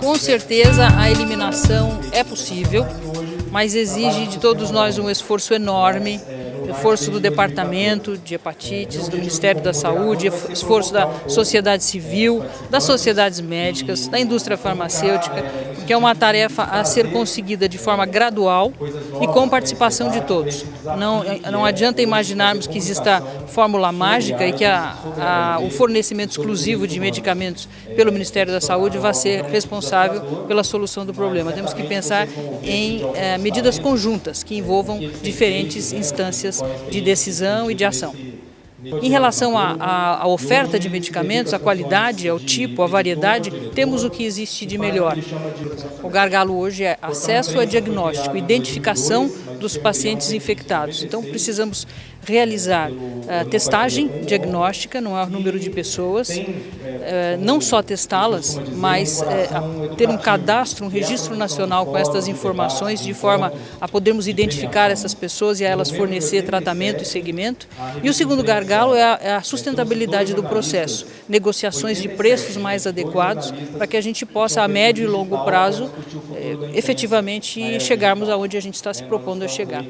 Com certeza a eliminação é possível, mas exige de todos nós um esforço enorme esforço do Departamento de Hepatites, do Ministério da Saúde, esforço da sociedade civil, das sociedades médicas, da indústria farmacêutica, que é uma tarefa a ser conseguida de forma gradual e com participação de todos. Não, não adianta imaginarmos que exista fórmula mágica e que a, a, o fornecimento exclusivo de medicamentos pelo Ministério da Saúde vai ser responsável pela solução do problema. Temos que pensar em eh, medidas conjuntas que envolvam diferentes instâncias de decisão e de ação. Em relação à, oferta de medicamentos, a qualidade, ao tipo, a variedade, temos o que existe de melhor. O gargalo hoje é acesso a diagnóstico, identificação dos pacientes infectados. Então precisamos realizar uh, testagem diagnóstica no maior número de pessoas, uh, não só testá-las, mas uh, ter um cadastro, um registro nacional com estas informações, de forma a podermos identificar essas pessoas e a elas fornecer tratamento e segmento. E o segundo gargalo é a, é a sustentabilidade do processo, negociações de preços mais adequados, para que a gente possa, a médio e longo prazo, efetivamente chegarmos aonde a gente está se propondo a chegar.